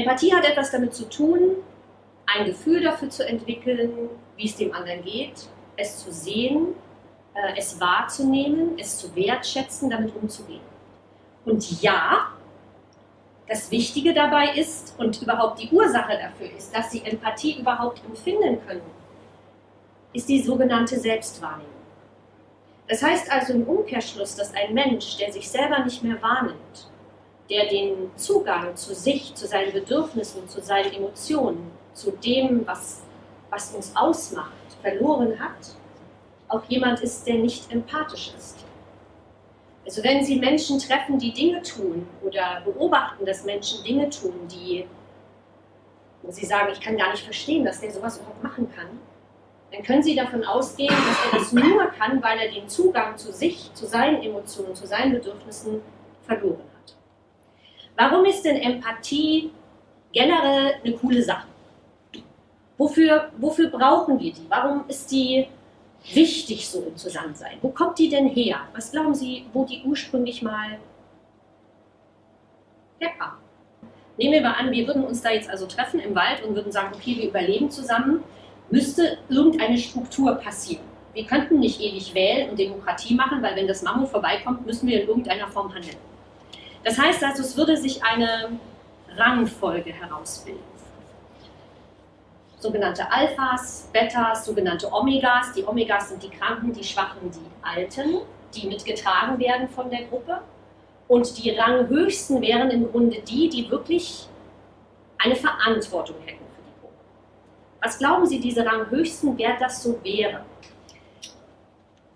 Empathie hat etwas damit zu tun, ein Gefühl dafür zu entwickeln, wie es dem anderen geht, es zu sehen, äh, es wahrzunehmen, es zu wertschätzen, damit umzugehen. Und ja, das Wichtige dabei ist und überhaupt die Ursache dafür ist, dass sie Empathie überhaupt empfinden können, ist die sogenannte Selbstwahrnehmung. Das heißt also im Umkehrschluss, dass ein Mensch, der sich selber nicht mehr wahrnimmt, der den Zugang zu sich, zu seinen Bedürfnissen, zu seinen Emotionen, zu dem, was, was uns ausmacht, verloren hat, auch jemand ist, der nicht empathisch ist. Also wenn Sie Menschen treffen, die Dinge tun oder beobachten, dass Menschen Dinge tun, die, Sie sagen, ich kann gar nicht verstehen, dass der sowas überhaupt machen kann, dann können Sie davon ausgehen, dass er das nur kann, weil er den Zugang zu sich, zu seinen Emotionen, zu seinen Bedürfnissen verloren hat. Warum ist denn Empathie generell eine coole Sache? Wofür, wofür brauchen wir die? Warum ist die wichtig so im Zusammensein? Wo kommt die denn her? Was glauben Sie, wo die ursprünglich mal herkam? Nehmen wir mal an, wir würden uns da jetzt also treffen im Wald und würden sagen, okay, wir überleben zusammen, müsste irgendeine Struktur passieren. Wir könnten nicht ewig wählen und Demokratie machen, weil wenn das Mammut vorbeikommt, müssen wir in irgendeiner Form handeln. Das heißt also, es würde sich eine Rangfolge herausbilden. Sogenannte Alphas, Betas, sogenannte Omegas. Die Omegas sind die Kranken, die Schwachen, die Alten, die mitgetragen werden von der Gruppe. Und die Ranghöchsten wären im Grunde die, die wirklich eine Verantwortung hätten für die Gruppe. Was glauben Sie, diese Ranghöchsten, wer das so wäre?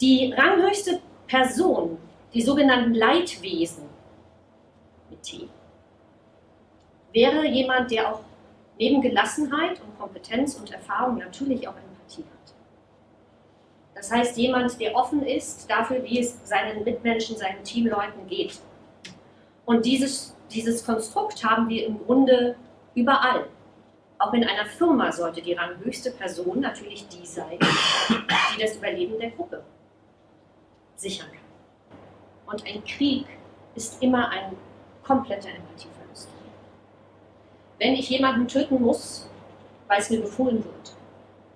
Die ranghöchste Person, die sogenannten Leitwesen, T. Wäre jemand, der auch neben Gelassenheit und Kompetenz und Erfahrung natürlich auch Empathie hat. Das heißt, jemand, der offen ist dafür, wie es seinen Mitmenschen, seinen Teamleuten geht. Und dieses, dieses Konstrukt haben wir im Grunde überall. Auch in einer Firma sollte die ranghöchste Person natürlich die sein, die das Überleben der Gruppe sichern kann. Und ein Krieg ist immer ein kompletter Empathieverlust. Wenn ich jemanden töten muss, weil es mir befohlen wird,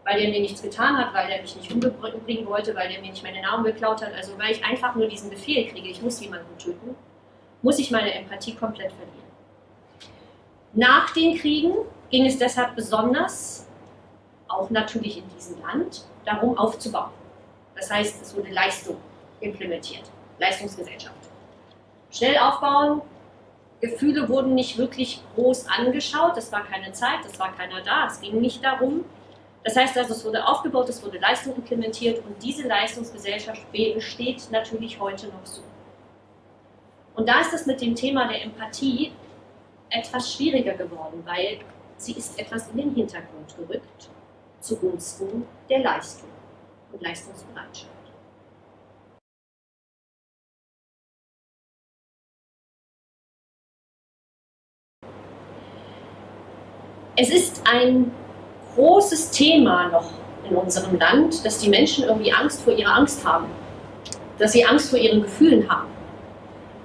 weil er mir nichts getan hat, weil er mich nicht umbringen wollte, weil er mir nicht meine Nahrung geklaut hat, also weil ich einfach nur diesen Befehl kriege, ich muss jemanden töten, muss ich meine Empathie komplett verlieren. Nach den Kriegen ging es deshalb besonders, auch natürlich in diesem Land, darum aufzubauen. Das heißt, es wurde Leistung implementiert, Leistungsgesellschaft. Schnell aufbauen, Gefühle wurden nicht wirklich groß angeschaut, es war keine Zeit, es war keiner da, es ging nicht darum. Das heißt also, es wurde aufgebaut, es wurde Leistung implementiert und diese Leistungsgesellschaft besteht natürlich heute noch so. Und da ist es mit dem Thema der Empathie etwas schwieriger geworden, weil sie ist etwas in den Hintergrund gerückt zugunsten der Leistung und Leistungsbereitschaft. Es ist ein großes Thema noch in unserem Land, dass die Menschen irgendwie Angst vor ihrer Angst haben. Dass sie Angst vor ihren Gefühlen haben.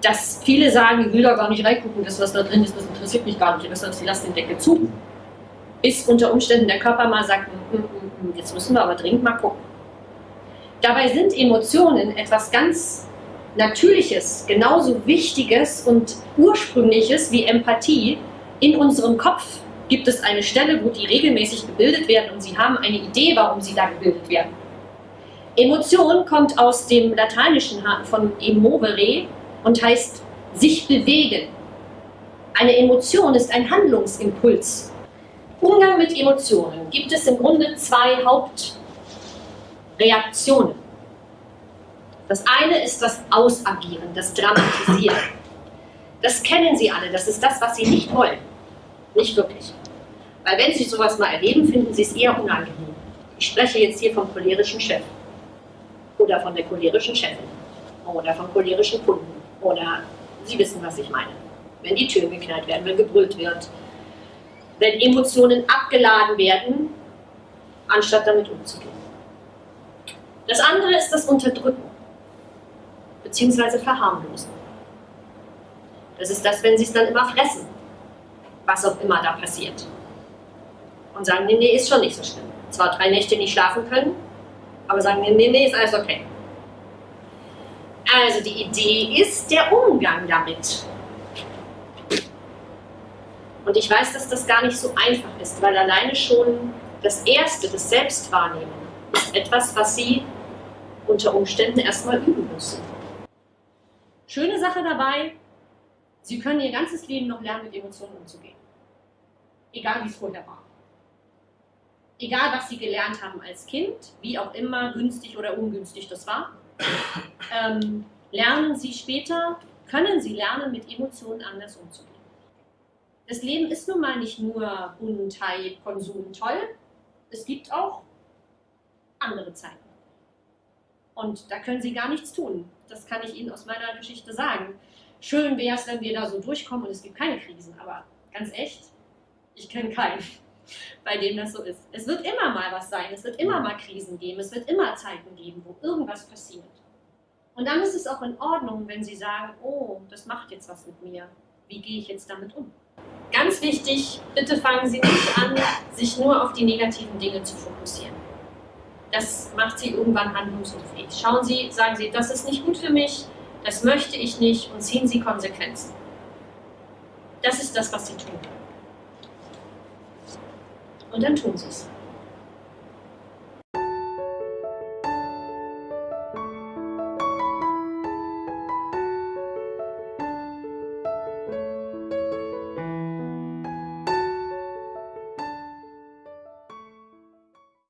Dass viele sagen, ich will da gar nicht reingucken, das was da drin ist, das interessiert mich gar nicht, sie lassen den Deckel zu. Bis unter Umständen der Körper mal sagt, hm, hm, hm, jetzt müssen wir aber dringend mal gucken. Dabei sind Emotionen etwas ganz Natürliches, genauso Wichtiges und Ursprüngliches wie Empathie in unserem Kopf gibt es eine Stelle, wo die regelmäßig gebildet werden und Sie haben eine Idee, warum sie da gebildet werden. Emotion kommt aus dem Lateinischen von emovere und heißt sich bewegen. Eine Emotion ist ein Handlungsimpuls. Umgang mit Emotionen gibt es im Grunde zwei Hauptreaktionen. Das eine ist das Ausagieren, das Dramatisieren. Das kennen Sie alle, das ist das, was Sie nicht wollen. Nicht wirklich. Weil wenn Sie sowas mal erleben, finden Sie es eher unangenehm. Ich spreche jetzt hier vom cholerischen Chef oder von der cholerischen Chefin oder vom cholerischen Kunden oder Sie wissen, was ich meine. Wenn die Türen geknallt werden, wenn gebrüllt wird, wenn Emotionen abgeladen werden, anstatt damit umzugehen. Das andere ist das Unterdrücken bzw. Verharmlosen. Das ist das, wenn Sie es dann immer fressen was auch immer da passiert. Und sagen, nee, nee, ist schon nicht so schlimm. Zwar drei Nächte nicht schlafen können, aber sagen, nee, nee, ist alles okay. Also die Idee ist der Umgang damit. Und ich weiß, dass das gar nicht so einfach ist, weil alleine schon das Erste, das Selbstwahrnehmen, ist etwas, was Sie unter Umständen erstmal üben müssen. Schöne Sache dabei, Sie können Ihr ganzes Leben noch lernen, mit Emotionen umzugehen. Egal wie es vorher war. Egal, was Sie gelernt haben als Kind, wie auch immer günstig oder ungünstig das war, ähm, lernen Sie später, können Sie lernen, mit Emotionen anders umzugehen. Das Leben ist nun mal nicht nur Buntheit, Konsum, toll. Es gibt auch andere Zeiten. Und da können Sie gar nichts tun. Das kann ich Ihnen aus meiner Geschichte sagen. Schön wäre es, wenn wir da so durchkommen und es gibt keine Krisen. Aber ganz echt, ich kenne keinen, bei dem das so ist. Es wird immer mal was sein. Es wird immer mal Krisen geben. Es wird immer Zeiten geben, wo irgendwas passiert. Und dann ist es auch in Ordnung, wenn Sie sagen, oh, das macht jetzt was mit mir. Wie gehe ich jetzt damit um? Ganz wichtig, bitte fangen Sie nicht an, sich nur auf die negativen Dinge zu fokussieren. Das macht Sie irgendwann handlungsunfähig. Schauen Sie, sagen Sie, das ist nicht gut für mich, das möchte ich nicht und ziehen Sie Konsequenzen. Das ist das, was Sie tun. Und dann tun Sie es.